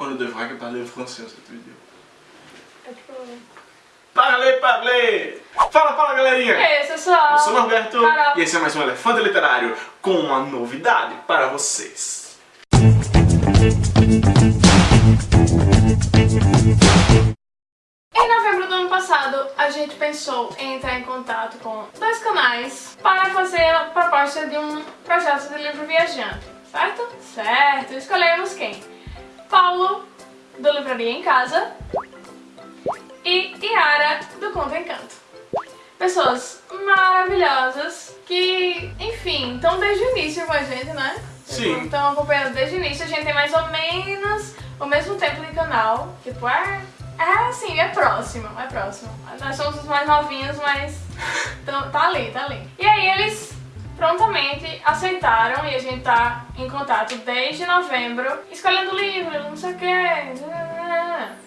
On ne devrait que parler français cette vidéo. É tipo... Parlez, parlez! Fala, fala galerinha! E aí, pessoal? Eu sou o Norberto Carol. e esse é mais um Elefante Literário com uma novidade para vocês. Em novembro do ano passado, a gente pensou em entrar em contato com dois canais para fazer a proposta de um projeto de livro viajante, certo? Certo, escolhemos quem? Paulo, do Livraria em Casa, e Yara, do Conto Encanto. Pessoas maravilhosas que, enfim, estão desde o início com a gente, né? Sim. Estão acompanhando desde o início. A gente tem mais ou menos o mesmo tempo de canal. Tipo, é, é assim, é próximo, é próximo. Nós somos os mais novinhos, mas tá ali, tá ali. E aí eles prontamente aceitaram e a gente tá em contato desde novembro, escolhendo livro, não sei o que.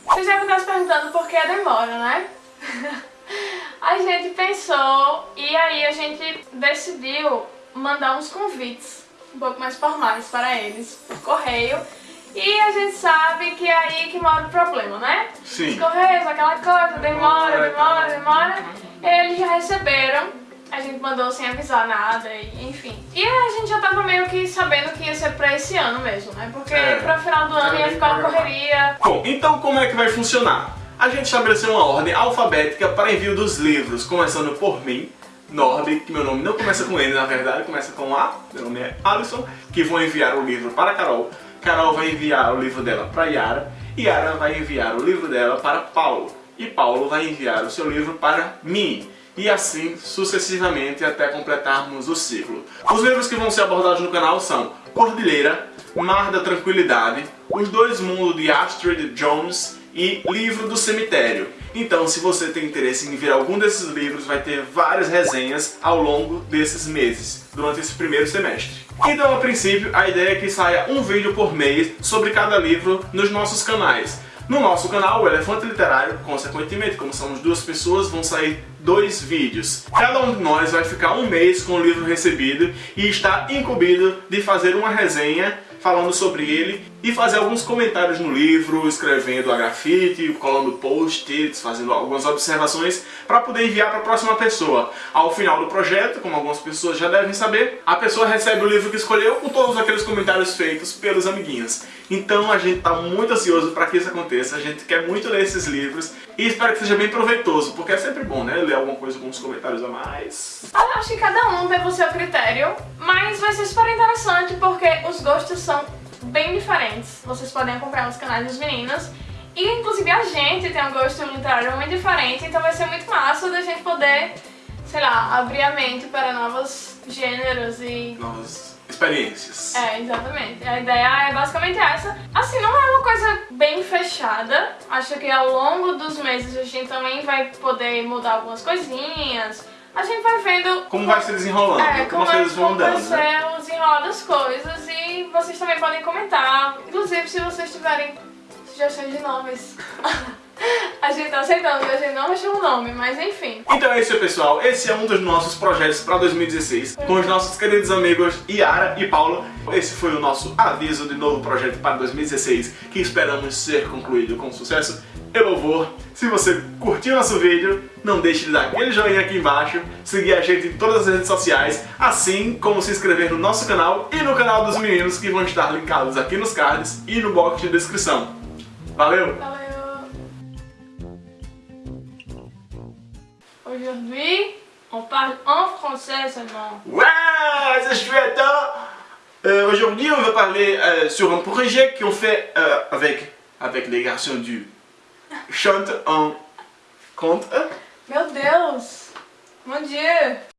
Vocês devem estar se perguntando por que a demora, né? A gente pensou e aí a gente decidiu mandar uns convites um pouco mais formais para eles por correio. E a gente sabe que é aí que mora o problema, né? Sim. Os correios, aquela coisa, demora, Demora, demora, tá. Eles já receberam, a gente mandou sem avisar nada, e, enfim. E a gente já tava meio que sabendo que ia ser pra esse ano mesmo, né? Porque É, pra final do ano ia ficar uma correria. Bom, então como é que vai funcionar? A gente estabeleceu uma ordem alfabética para envio dos livros, começando por mim, Norby, que meu nome não começa com N, na verdade, começa com A, meu nome é Alisson, que vou enviar o livro para Carol, Carol vai enviar o livro dela para Yara, Yara vai enviar o livro dela para Paulo, e Paulo vai enviar o seu livro para mim. E assim sucessivamente até completarmos o ciclo. Os livros que vão ser abordados no canal são Cordilheira, Mar da Tranquilidade, Os Dois Mundos de Astrid Jones e Livro do Cemitério. Então, se você tem interesse em ver algum desses livros, vai ter várias resenhas ao longo desses meses, durante esse primeiro semestre. Então, a princípio, a ideia é que saia um vídeo por mês sobre cada livro nos nossos canais. No nosso canal, o Elefante Literário, consequentemente, como somos duas pessoas, vão sair dois vídeos. Cada um de nós vai ficar um mês com o livro recebido e está incumbido de fazer uma resenha falando sobre ele e fazer alguns comentários no livro, escrevendo a grafite, colando post-its, fazendo algumas observações para poder enviar para a próxima pessoa. Ao final do projeto, como algumas pessoas já devem saber, a pessoa recebe o livro que escolheu com todos aqueles comentários feitos pelos amiguinhos. Então a gente está muito ansioso para que isso aconteça, a gente quer muito ler esses livros e espero que seja bem proveitoso, porque é sempre bom, né, ler alguma coisa com uns comentários a mais. Eu acho que cada um teve o seu critério, mas vai ser super interessante porque os gostos são bem diferentes. Vocês podem acompanhar nos canais dos meninos. E inclusive a gente tem um gosto literário muito diferente, então vai ser muito massa da gente poder, sei lá, abrir a mente para novos gêneros e Novas experiências. é, exatamente. A ideia é basicamente essa. Assim, não é uma coisa bem fechada. Acho que ao longo dos meses a gente também vai poder mudar algumas coisinhas. A gente vai vendo Como vai se desenrolando, é, como como, as é, coisas vão vai andando, né? o desenrolar das coisas e vocês também podem comentar. Inclusive, se vocês tiverem sugestões de nomes. a gente tá aceitando, a gente não achou o nome, mas enfim. Então é isso, pessoal. Esse é um dos nossos projetos para 2016 com os nossos queridos amigos Yara e Paulo. Esse foi o nosso aviso de novo projeto para 2016 que esperamos ser concluído com sucesso e louvor. Se você curtiu nosso vídeo, não deixe de dar aquele joinha aqui embaixo, seguir a gente em todas as redes sociais, assim como se inscrever no nosso canal e no canal dos meninos que vão estar linkados aqui nos cards e no box de descrição. Valeu! Valeu! Aujourd'hui, on parle en français seulement. Ouais, c'est chouette hein Euh, Aujourd'hui, on va parler euh, sur un projet qu'on fait euh, avec, avec les garçons du Chante en Conte. Meu Deus! Bom dia!